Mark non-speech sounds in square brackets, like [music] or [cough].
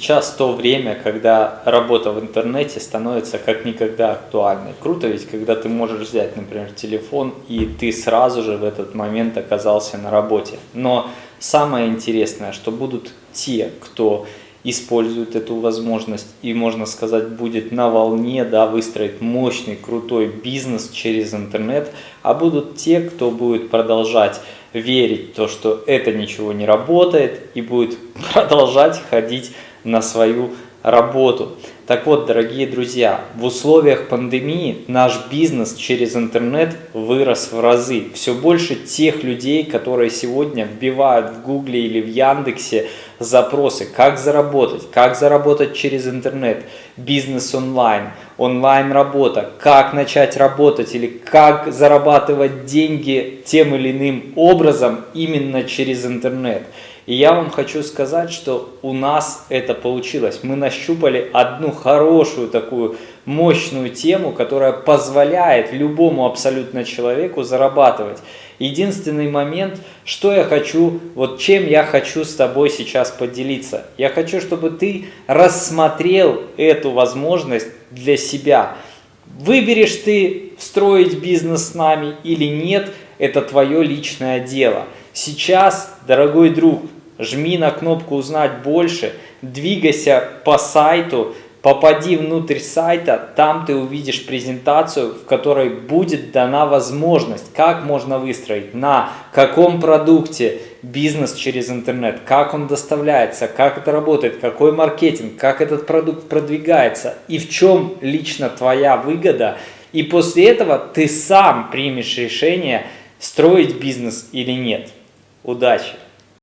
Сейчас то время, когда работа в интернете становится как никогда актуальной. Круто ведь, когда ты можешь взять, например, телефон, и ты сразу же в этот момент оказался на работе. Но самое интересное, что будут те, кто использует эту возможность и, можно сказать, будет на волне, да, выстроить мощный, крутой бизнес через интернет, а будут те, кто будет продолжать верить в то, что это ничего не работает и будет [laughs] продолжать ходить на свою работу. Так вот, дорогие друзья, в условиях пандемии наш бизнес через интернет вырос в разы. Все больше тех людей, которые сегодня вбивают в Гугле или в Яндексе запросы, как заработать, как заработать через интернет, бизнес онлайн, онлайн работа, как начать работать или как зарабатывать деньги тем или иным образом именно через интернет. И я вам хочу сказать, что у нас это получилось. Мы нащупали одну хорошую такую мощную тему, которая позволяет любому абсолютно человеку зарабатывать. Единственный момент, что я хочу, вот чем я хочу с тобой сейчас поделиться. Я хочу, чтобы ты рассмотрел эту возможность для себя. Выберешь ты строить бизнес с нами или нет, это твое личное дело. Сейчас, дорогой друг, жми на кнопку «Узнать больше», двигайся по сайту, попади внутрь сайта, там ты увидишь презентацию, в которой будет дана возможность, как можно выстроить, на каком продукте бизнес через интернет, как он доставляется, как это работает, какой маркетинг, как этот продукт продвигается и в чем лично твоя выгода. И после этого ты сам примешь решение, строить бизнес или нет. Удачи!